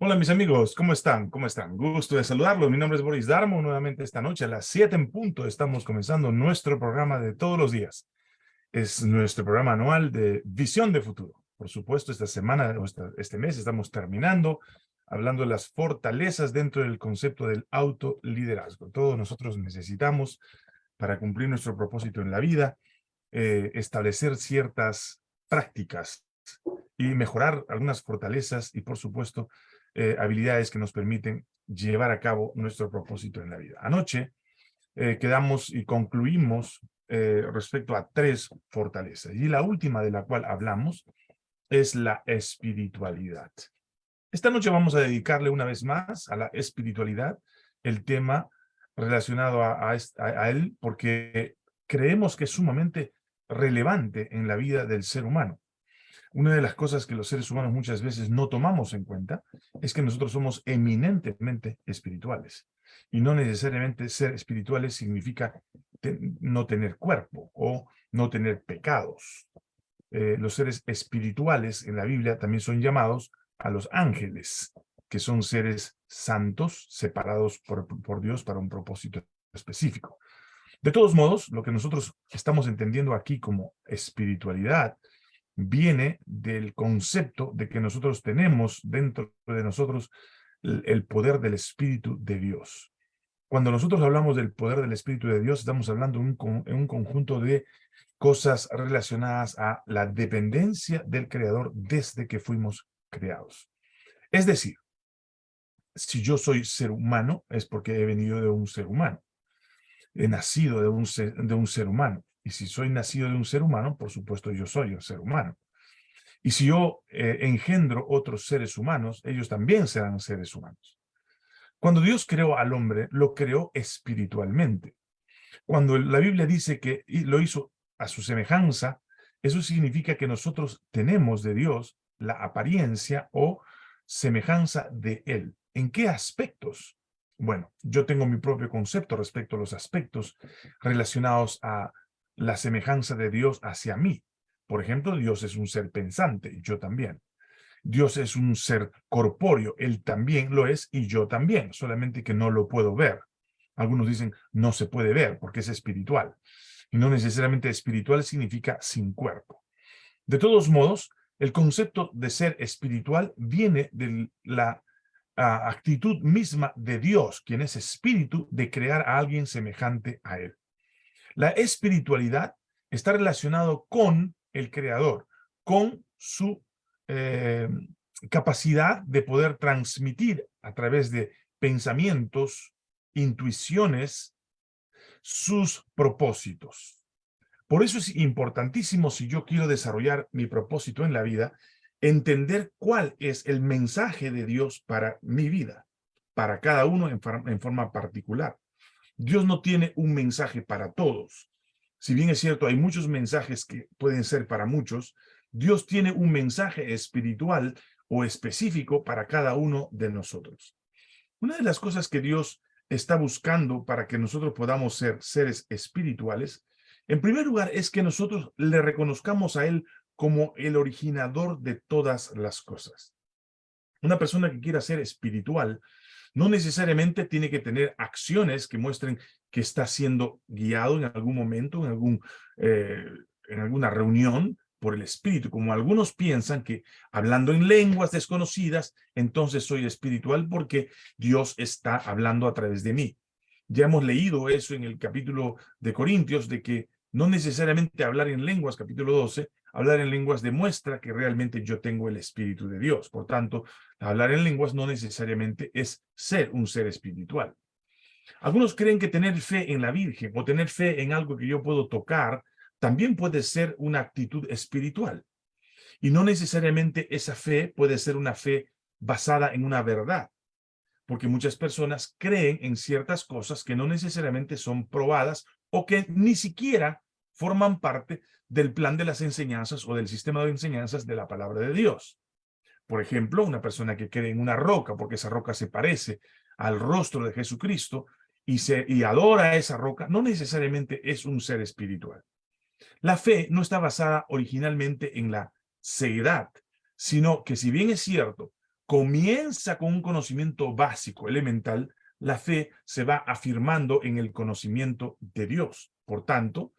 Hola mis amigos, ¿cómo están? ¿Cómo están? Gusto de saludarlos. Mi nombre es Boris Darmo. Nuevamente esta noche a las 7 en punto estamos comenzando nuestro programa de todos los días. Es nuestro programa anual de Visión de Futuro. Por supuesto, esta semana, este mes estamos terminando hablando de las fortalezas dentro del concepto del autoliderazgo. Todos nosotros necesitamos, para cumplir nuestro propósito en la vida, eh, establecer ciertas prácticas y mejorar algunas fortalezas y, por supuesto, eh, habilidades que nos permiten llevar a cabo nuestro propósito en la vida. Anoche eh, quedamos y concluimos eh, respecto a tres fortalezas. Y la última de la cual hablamos es la espiritualidad. Esta noche vamos a dedicarle una vez más a la espiritualidad, el tema relacionado a, a él, porque creemos que es sumamente relevante en la vida del ser humano. Una de las cosas que los seres humanos muchas veces no tomamos en cuenta es que nosotros somos eminentemente espirituales. Y no necesariamente ser espirituales significa no tener cuerpo o no tener pecados. Eh, los seres espirituales en la Biblia también son llamados a los ángeles, que son seres santos separados por, por Dios para un propósito específico. De todos modos, lo que nosotros estamos entendiendo aquí como espiritualidad viene del concepto de que nosotros tenemos dentro de nosotros el poder del Espíritu de Dios. Cuando nosotros hablamos del poder del Espíritu de Dios, estamos hablando en un, conjunto de cosas relacionadas a la dependencia del Creador desde que fuimos creados. Es decir, si yo soy ser humano, es porque he venido de un ser humano. He nacido de un de un ser humano. Y si soy nacido de un ser humano, por supuesto yo soy un ser humano. Y si yo eh, engendro otros seres humanos, ellos también serán seres humanos. Cuando Dios creó al hombre, lo creó espiritualmente. Cuando la Biblia dice que lo hizo a su semejanza, eso significa que nosotros tenemos de Dios la apariencia o semejanza de Él. ¿En qué aspectos? Bueno, yo tengo mi propio concepto respecto a los aspectos relacionados a la semejanza de Dios hacia mí. Por ejemplo, Dios es un ser pensante, yo también. Dios es un ser corpóreo, Él también lo es y yo también, solamente que no lo puedo ver. Algunos dicen, no se puede ver porque es espiritual. Y no necesariamente espiritual significa sin cuerpo. De todos modos, el concepto de ser espiritual viene de la ah, actitud misma de Dios, quien es espíritu, de crear a alguien semejante a Él. La espiritualidad está relacionado con el creador, con su eh, capacidad de poder transmitir a través de pensamientos, intuiciones, sus propósitos. Por eso es importantísimo si yo quiero desarrollar mi propósito en la vida, entender cuál es el mensaje de Dios para mi vida, para cada uno en forma particular. Dios no tiene un mensaje para todos. Si bien es cierto, hay muchos mensajes que pueden ser para muchos, Dios tiene un mensaje espiritual o específico para cada uno de nosotros. Una de las cosas que Dios está buscando para que nosotros podamos ser seres espirituales, en primer lugar es que nosotros le reconozcamos a Él como el originador de todas las cosas. Una persona que quiera ser espiritual no necesariamente tiene que tener acciones que muestren que está siendo guiado en algún momento, en, algún, eh, en alguna reunión por el Espíritu, como algunos piensan que hablando en lenguas desconocidas, entonces soy espiritual porque Dios está hablando a través de mí. Ya hemos leído eso en el capítulo de Corintios, de que no necesariamente hablar en lenguas, capítulo 12, hablar en lenguas demuestra que realmente yo tengo el Espíritu de Dios. Por tanto, hablar en lenguas no necesariamente es ser un ser espiritual. Algunos creen que tener fe en la Virgen o tener fe en algo que yo puedo tocar también puede ser una actitud espiritual. Y no necesariamente esa fe puede ser una fe basada en una verdad. Porque muchas personas creen en ciertas cosas que no necesariamente son probadas o que ni siquiera forman parte del plan de las enseñanzas o del sistema de enseñanzas de la palabra de Dios. Por ejemplo, una persona que cree en una roca porque esa roca se parece al rostro de Jesucristo y, se, y adora a esa roca, no necesariamente es un ser espiritual. La fe no está basada originalmente en la ceguedad, sino que si bien es cierto, comienza con un conocimiento básico, elemental, la fe se va afirmando en el conocimiento de Dios. Por tanto,